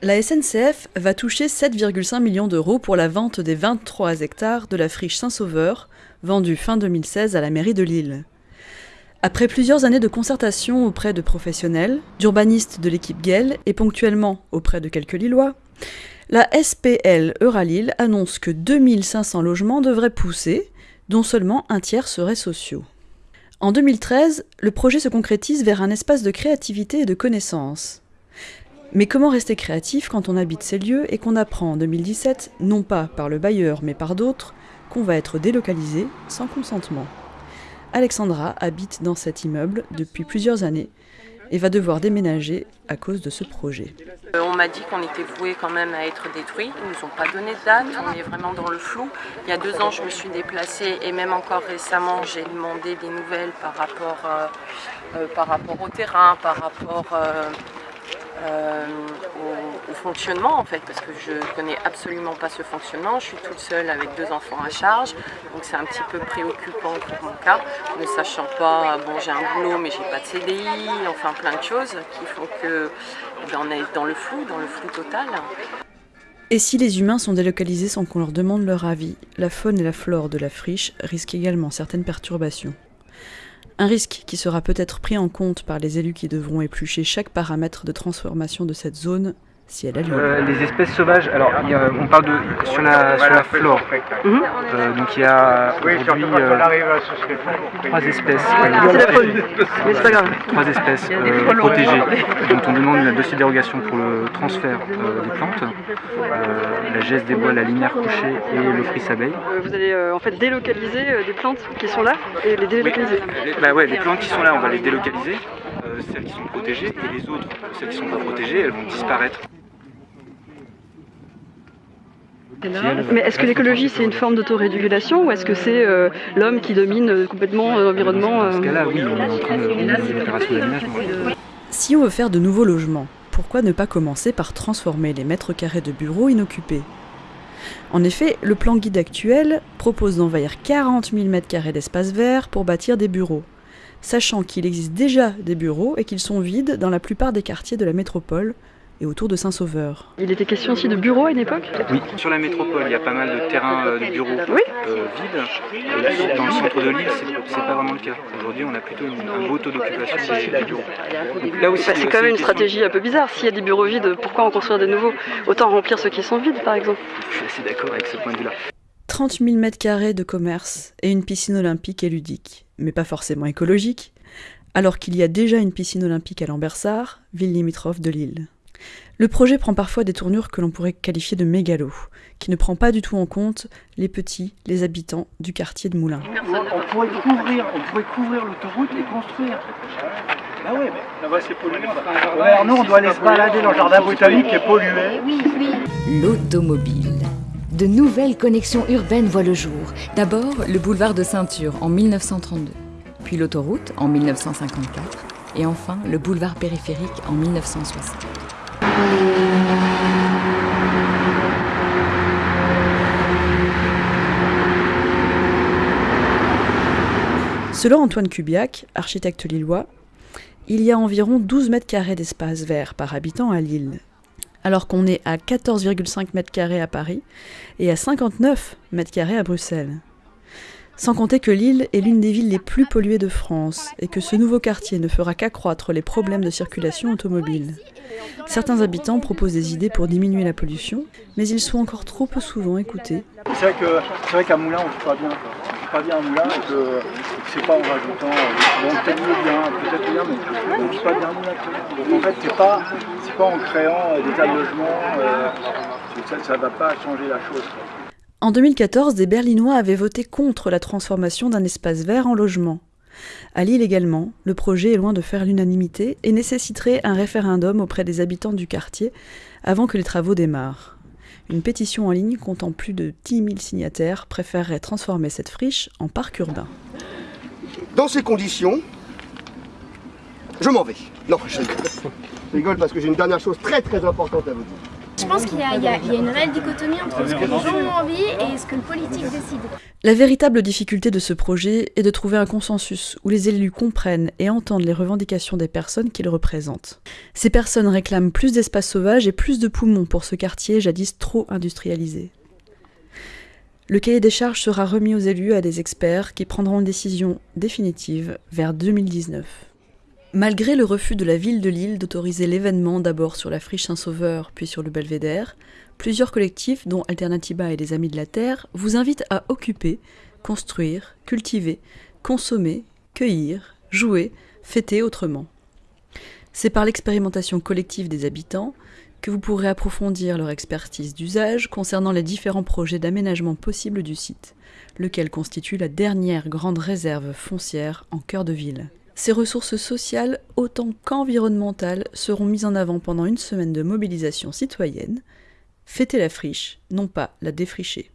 La SNCF va toucher 7,5 millions d'euros pour la vente des 23 hectares de la friche Saint-Sauveur, vendue fin 2016 à la mairie de Lille. Après plusieurs années de concertation auprès de professionnels, d'urbanistes de l'équipe GEL et ponctuellement auprès de quelques Lillois, la SPL Euralille annonce que 2500 logements devraient pousser, dont seulement un tiers seraient sociaux. En 2013, le projet se concrétise vers un espace de créativité et de connaissance. Mais comment rester créatif quand on habite ces lieux et qu'on apprend en 2017, non pas par le bailleur mais par d'autres, qu'on va être délocalisé sans consentement? Alexandra habite dans cet immeuble depuis plusieurs années et va devoir déménager à cause de ce projet. Euh, on m'a dit qu'on était voué quand même à être détruit. Ils ne nous ont pas donné de date, on est vraiment dans le flou. Il y a deux ans, je me suis déplacée et même encore récemment, j'ai demandé des nouvelles par rapport, euh, euh, par rapport au terrain, par rapport au, fonctionnement en fait parce que je connais absolument pas ce fonctionnement, je suis toute seule avec deux enfants à charge donc c'est un petit peu préoccupant pour mon cas, ne sachant pas, bon j'ai un boulot mais j'ai pas de CDI, enfin plein de choses qui font que eh ben, on est dans le flou, dans le flou total. Et si les humains sont délocalisés sans qu'on leur demande leur avis, la faune et la flore de la friche risquent également certaines perturbations. Un risque qui sera peut-être pris en compte par les élus qui devront éplucher chaque paramètre de transformation de cette zone si elle a lieu. Euh, les espèces sauvages, alors on parle de sur la, sur la flore. Mhm. Euh, donc il y a aujourd'hui euh, trois espèces. la. Trois espèces protégées. Donc on demande une dossier dérogation pour le transfert des plantes, la geste des bois, la lumière couchée et le fris abeille. Vous allez en fait délocaliser des plantes qui sont là et les délocaliser. bah ouais, les plantes qui sont là, on va les délocaliser. celles qui sont protégées et les autres, celles qui ne sont pas protégées, elles vont disparaître. Mais est-ce que l'écologie c'est une forme d'autorégulation ou est-ce que c'est euh, l'homme qui domine complètement euh, l'environnement Dans ce cas-là, oui, on est en train de Si on veut faire de nouveaux logements, pourquoi ne pas commencer par transformer les mètres carrés de bureaux inoccupés? En effet, le plan guide actuel propose d'envahir 40 000 mètres carrés d'espace vert pour bâtir des bureaux, sachant qu'il existe déjà des bureaux et qu'ils sont vides dans la plupart des quartiers de la métropole, et autour de Saint-Sauveur. Il était question aussi de bureaux à une époque Oui, sur la métropole, il y a pas mal de terrains euh, de bureaux oui. euh, vides. Dans le centre de l'île, c'est pas vraiment le cas. Aujourd'hui, on a plutôt un beau taux d'occupation des, bureaux. Là aussi, c'est quand même une stratégie un peu bizarre. S'il y a des bureaux vides, pourquoi en construire de nouveaux? Autant remplir ceux qui sont vides, par exemple. Je suis assez d'accord avec ce point de vue-là. 30 000 m2 de commerce et une piscine olympique et ludique, mais pas forcément écologique, alors qu'il y a déjà une piscine olympique à Lambersart, ville limitrophe de Lille. Le projet prend parfois des tournures que l'on pourrait qualifier de mégalo, qui ne prend pas du tout en compte les petits, les habitants du quartier de Moulins. On pourrait couvrir, couvrir l'autoroute et construire. Ah ouais, mais là-bas c'est pollué. Alors nous on doit aller se balader dans le jardin botanique qui est pollué. Oui, oui. L'automobile. De nouvelles connexions urbaines voient le jour. D'abord le boulevard de Ceinture en 1932, puis l'autoroute en 1954, et enfin le boulevard périphérique en 1960. Selon Antoine Cubiac, architecte lillois, il y a environ 12 mètres carrés d'espace vert par habitant à Lille, alors qu'on est à 14,5 mètres carrés à Paris et à 59 mètres carrés à Bruxelles. Sans compter que Lille est l'une des villes les plus polluées de France et que ce nouveau quartier ne fera qu'accroître les problèmes de circulation automobile. Certains habitants proposent des idées pour diminuer la pollution, mais ils sont encore trop peu souvent écoutés. C'est vrai qu'à Moulin, on ne pas bien. Pas bien à Moulin et que, c'est pas en rajoutant, euh, bon, peut-être bien, peut-être bien, mais on ne pas bien à Moulin. Donc en fait, c'est pas, pas en créant euh, des tas de logements, euh, ça ne va pas changer la chose. En 2014, des Berlinois avaient voté contre la transformation d'un espace vert en logement. À Lille également, le projet est loin de faire l'unanimité et nécessiterait un référendum auprès des habitants du quartier avant que les travaux démarrent. Une pétition en ligne comptant plus de 10 000 signataires préférerait transformer cette friche en parc urbain. Dans ces conditions, je m'en vais. Non, je rigole parce que j'ai une dernière chose très très importante à vous dire. Je pense qu'il y, a une réelle dichotomie entre ce que les gens ont envie et ce que le politique décide. La véritable difficulté de ce projet est de trouver un consensus où les élus comprennent et entendent les revendications des personnes qu'ils représentent. Ces personnes réclament plus d'espace sauvage et plus de poumons pour ce quartier jadis trop industrialisé. Le cahier des charges sera remis aux élus à des experts qui prendront une décision définitive vers 2019. Malgré le refus de la ville de Lille d'autoriser l'événement d'abord sur la friche Saint-Sauveur puis sur le belvédère, plusieurs collectifs, dont Alternativa et les Amis de la Terre, vous invitent à occuper, construire, cultiver, consommer, cueillir, jouer, fêter autrement. C'est par l'expérimentation collective des habitants que vous pourrez approfondir leur expertise d'usage concernant les différents projets d'aménagement possibles du site, lequel constitue la dernière grande réserve foncière en cœur de ville. Ces ressources sociales autant qu'environnementales seront mises en avant pendant une semaine de mobilisation citoyenne. Fêter la friche, non pas la défricher.